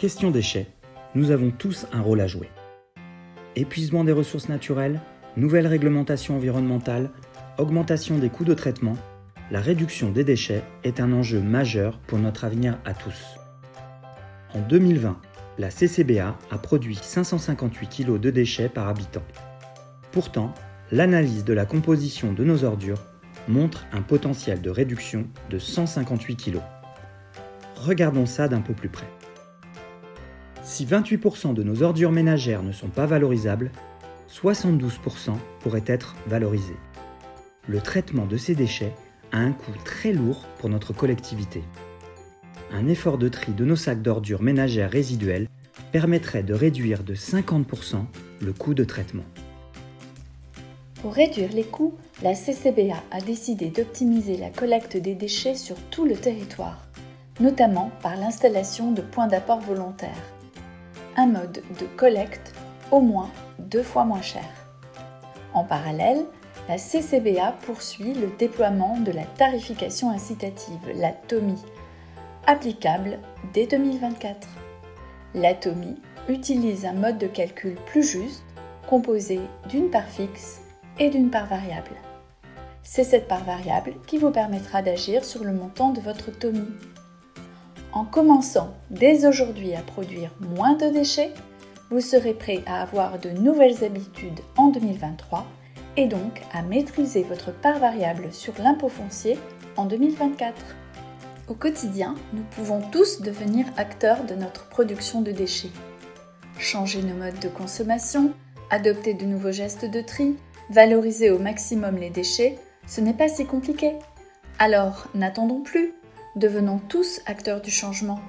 Question déchets, nous avons tous un rôle à jouer. Épuisement des ressources naturelles, nouvelles réglementations environnementales, augmentation des coûts de traitement, la réduction des déchets est un enjeu majeur pour notre avenir à tous. En 2020, la CCBA a produit 558 kg de déchets par habitant. Pourtant, l'analyse de la composition de nos ordures montre un potentiel de réduction de 158 kg. Regardons ça d'un peu plus près. Si 28% de nos ordures ménagères ne sont pas valorisables, 72% pourraient être valorisés. Le traitement de ces déchets a un coût très lourd pour notre collectivité. Un effort de tri de nos sacs d'ordures ménagères résiduelles permettrait de réduire de 50% le coût de traitement. Pour réduire les coûts, la CCBA a décidé d'optimiser la collecte des déchets sur tout le territoire, notamment par l'installation de points d'apport volontaires. Un mode de collecte au moins deux fois moins cher. En parallèle, la CCBA poursuit le déploiement de la tarification incitative, la TOMI, applicable dès 2024. La TOMI utilise un mode de calcul plus juste, composé d'une part fixe et d'une part variable. C'est cette part variable qui vous permettra d'agir sur le montant de votre TOMI. En commençant dès aujourd'hui à produire moins de déchets, vous serez prêt à avoir de nouvelles habitudes en 2023 et donc à maîtriser votre part variable sur l'impôt foncier en 2024. Au quotidien, nous pouvons tous devenir acteurs de notre production de déchets. Changer nos modes de consommation, adopter de nouveaux gestes de tri, valoriser au maximum les déchets, ce n'est pas si compliqué. Alors, n'attendons plus, devenons tous acteurs du changement.